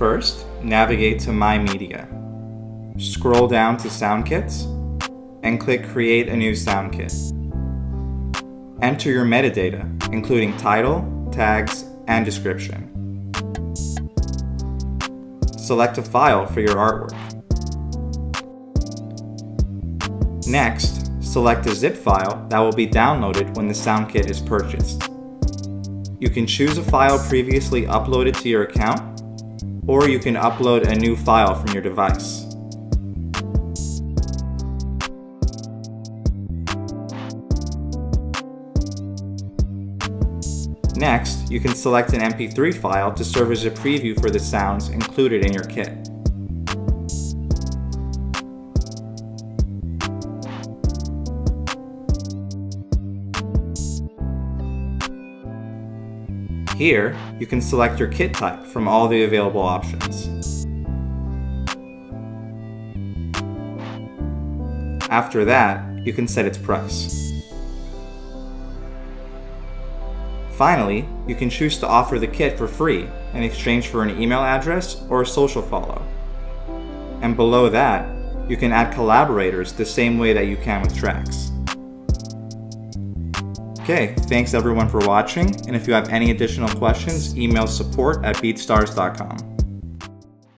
First, navigate to My Media. Scroll down to Sound Kits and click Create a new sound kit. Enter your metadata, including title, tags, and description. Select a file for your artwork. Next, select a zip file that will be downloaded when the sound kit is purchased. You can choose a file previously uploaded to your account or you can upload a new file from your device. Next, you can select an MP3 file to serve as a preview for the sounds included in your kit. Here, you can select your kit type from all the available options. After that, you can set its price. Finally, you can choose to offer the kit for free in exchange for an email address or a social follow. And below that, you can add collaborators the same way that you can with tracks. Okay, thanks everyone for watching, and if you have any additional questions, email support at beatstars.com.